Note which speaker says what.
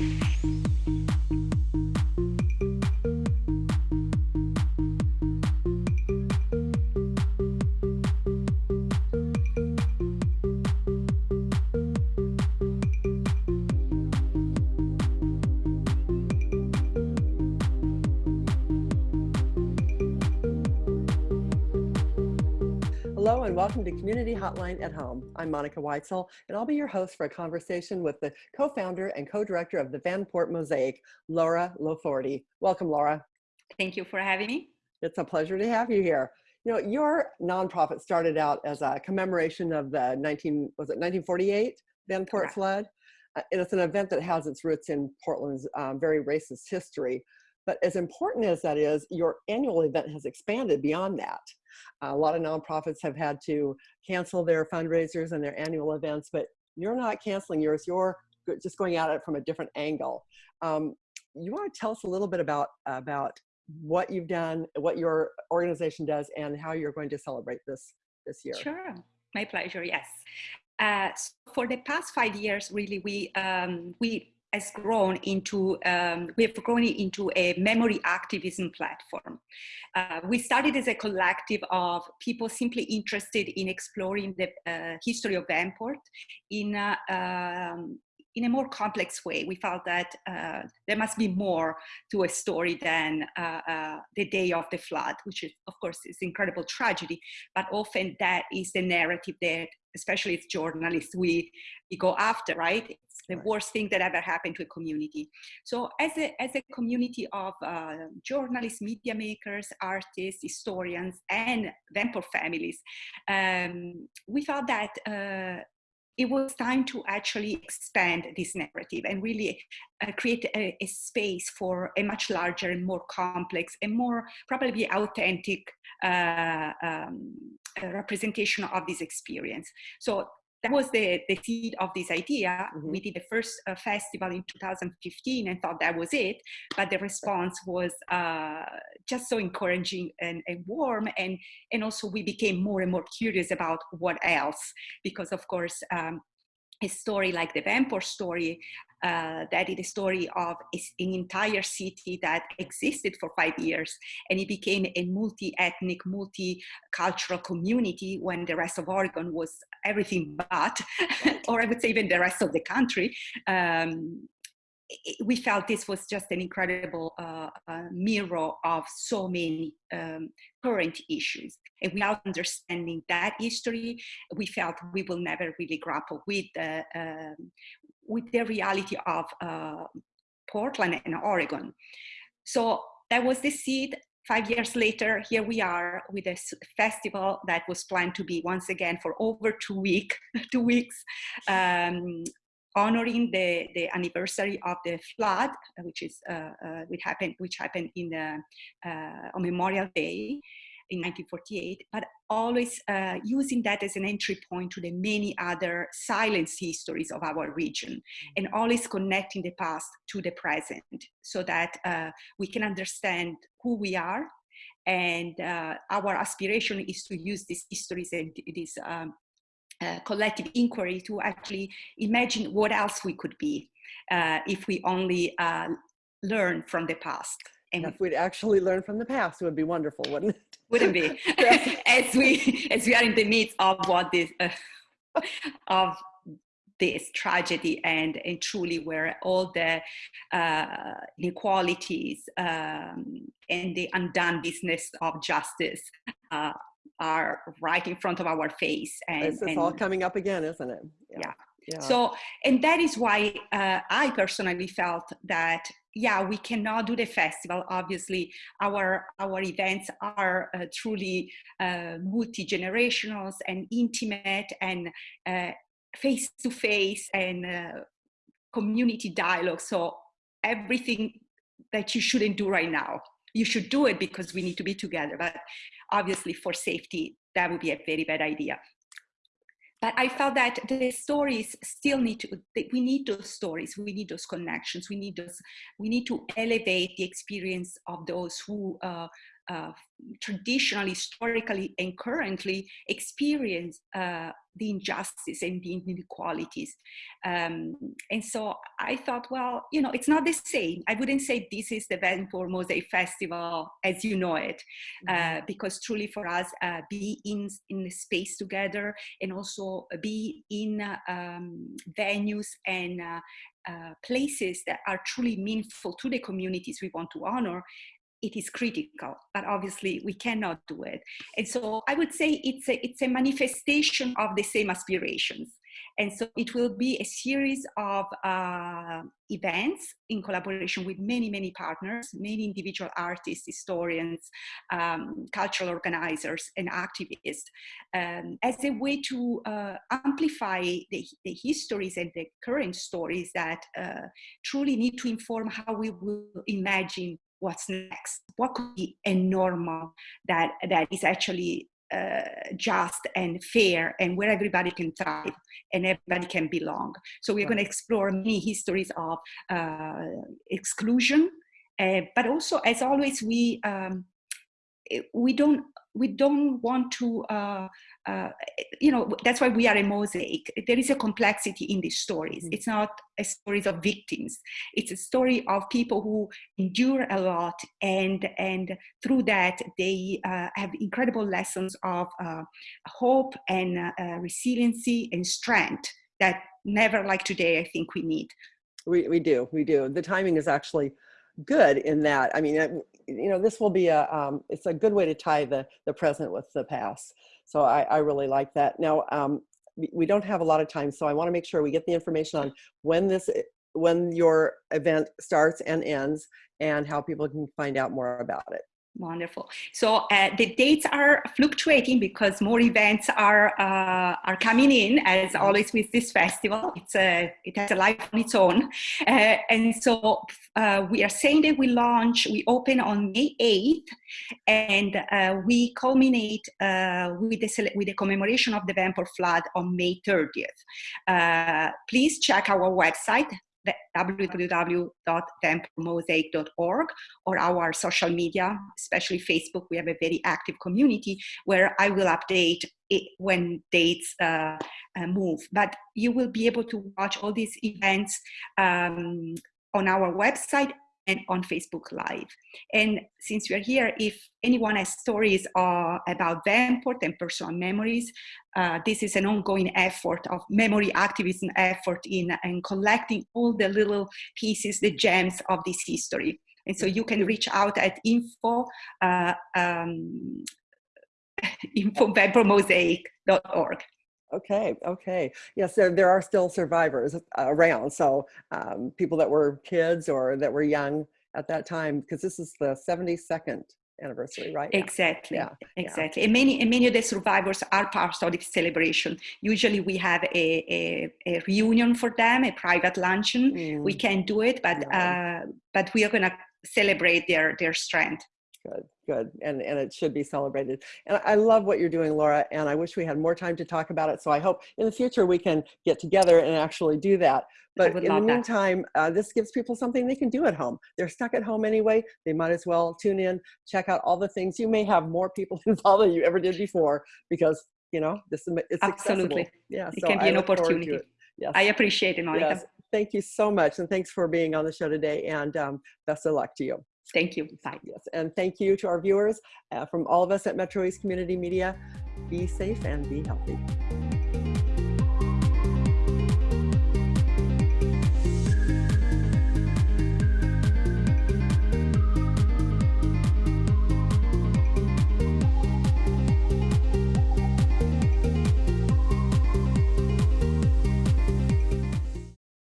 Speaker 1: thank you Hello and welcome to Community Hotline at Home. I'm Monica Weitzel and I'll be your host for a conversation with the co-founder and co-director of the Vanport Mosaic, Laura Lo Forte. Welcome, Laura.
Speaker 2: Thank you for having me.
Speaker 1: It's a pleasure to have you here. You know, your nonprofit started out as a commemoration of the 19, was it 1948 Vanport Correct. flood? Uh, and it's an event that has its roots in Portland's um, very racist history. But as important as that is, your annual event has expanded beyond that. A lot of nonprofits have had to cancel their fundraisers and their annual events, but you're not canceling yours. You're just going at it from a different angle. Um, you want to tell us a little bit about about what you've done, what your organization does, and how you're going to celebrate this this year.
Speaker 2: Sure, my pleasure. Yes. Uh, so for the past five years, really, we um, we has grown into, um, we have grown into a memory activism platform. Uh, we started as a collective of people simply interested in exploring the uh, history of Vanport in, uh, um, in a more complex way. We felt that uh, there must be more to a story than uh, uh, the day of the flood, which is, of course, is incredible tragedy, but often that is the narrative that especially as journalists, we, we go after, right? It's the right. worst thing that ever happened to a community. So as a, as a community of uh, journalists, media makers, artists, historians, and Vanport families, um, we felt that uh, it was time to actually expand this narrative and really uh, create a, a, space for a much larger and more complex and more probably authentic uh, um, representation of this experience. So that was the, the seed of this idea. Mm -hmm. We did the first uh, festival in 2015 and thought that was it, but the response was uh, just so encouraging and, and, warm. And, and also we became more and more curious about what else, because of course, um, a story like the Vanport story uh, that is the story of an entire city that existed for five years and it became a multi-ethnic, multicultural community when the rest of Oregon was everything but, or I would say even the rest of the country. Um, we felt this was just an incredible uh, uh, mirror of so many um, current issues. And without understanding that history, we felt we will never really grapple with the, um, with the reality of uh, Portland and Oregon. So that was the seed. Five years later, here we are with a festival that was planned to be once again for over two week, two weeks, um, honoring the, the anniversary of the flood, which is uh, uh, which happened which happened in the uh, on Memorial Day in 1948, but always uh, using that as an entry point to the many other silence histories of our region mm-hmm. and always connecting the past to the present so that uh, we can understand who we are and uh, our aspiration is to use these histories and this um, uh, collective inquiry to actually imagine what else we could be uh, if we only uh, learn from the past.
Speaker 1: And if we'd actually learn from the past, it would be wonderful, wouldn't it?
Speaker 2: Wouldn't be. as we as we are in the midst of what this uh, of this tragedy and and truly where all the uh, inequalities um, and the undone business of justice uh, are right in front of our face.
Speaker 1: And it's and, all coming up again, isn't it?
Speaker 2: Yeah. yeah. yeah. So, and that is why uh, I personally felt that yeah we cannot do the festival obviously. Our our events are uh, truly uh, multi-generational and intimate and uh, face to face and uh, community dialogue. So everything that you shouldn't do right now you should do it because we need to be together. But obviously for safety that would be a very bad idea but I felt that the stories still need to, we need those stories, we need those connections, we need those, we need to elevate the experience of those who uh, uh, traditionally, historically, and currently experience uh, the injustice and the inequalities. Um, and so I thought, well, you know, it's not the same. I wouldn't say this is the Vanport Mosaic Festival as you know it, uh, mm-hmm. because truly for us, uh, be in, in the space together and also be in um, venues and uh, uh, places that are truly meaningful to the communities we want to honor it is critical, but obviously we cannot do it. And so I would say it's a, it's a manifestation of the same aspirations. And so it will be a series of uh, events in collaboration with many, many partners, many individual artists, historians, um, cultural organizers, and activists, um, as a way to uh, amplify the, the, histories and the current stories that uh, truly need to inform how we will imagine what's next what could be a normal that that is actually uh, just and fair and where everybody can thrive and everybody can belong so we're right. going to explore many histories of uh, exclusion uh, but also as always we um, we don't we don't want to uh, uh, you know that's why we are a mosaic. There is a complexity in these stories. Mm-hmm. it's not a stories of victims. It's a story of people who endure a lot and and through that they uh, have incredible lessons of uh, hope and uh, uh, resiliency and strength that never like today i think we need.
Speaker 1: We, we do. We do. The timing is actually good in that. I mean you know this will be a um, it's a good way to tie the the present with the past so I, I really like that. Now, um, we don't have a lot of time, so I want to make sure we get the information on when this when your event starts and ends and how people can find out more about it.
Speaker 2: Wonderful. So uh, the dates are fluctuating because more events are uh, are coming in. As mm-hmm. always with this festival, it's a it has a life on its own, uh, and so uh, we are saying that we launch, we open on May eighth, and uh, we culminate uh, with the with the commemoration of the Vanport flood on May thirtieth. please check our website www.vanportmosaic.org or our social media, especially Facebook. We have a very active community where I will update it when dates uh, uh, move. But you will be able to watch all these events um, on our website and on Facebook Live. And since we're here, if anyone has stories uh, about Vanport and personal memories, uh, this is an ongoing effort of memory activism effort in, in collecting all the little pieces, the gems of this history. And so you can reach out at info, uh, um, info.vanportmosaic.org.
Speaker 1: Okay, okay. Yes, there, there are still survivors uh, around. So um, people that were kids or that were young at that time, because this is the 72nd anniversary, right?
Speaker 2: Exactly. Yeah. Exactly. Yeah. And many and many of the survivors are part of the celebration. Usually we have a, a, a reunion for them, a private luncheon. Mm. We can do it, but uh, but we are gonna celebrate their their strength
Speaker 1: good good and and it should be celebrated. And i love what you're doing laura and i wish we had more time to talk about it so i hope in the future we can get together and actually do that. But in the meantime uh, this gives people something they can do at home. They're stuck at home anyway they might as well tune in check out all the things. You may have more people involved than you ever did before because you know this is it's
Speaker 2: absolutely.
Speaker 1: Accessible. yeah
Speaker 2: it so can be I an opportunity. yes. i appreciate it Monica. Yes.
Speaker 1: thank you so much and thanks for being on the show today and um, best of luck to you
Speaker 2: Thank you. Bye.
Speaker 1: Yes, and thank you to our viewers uh, from all of us at Metro East Community Media. Be safe and be healthy.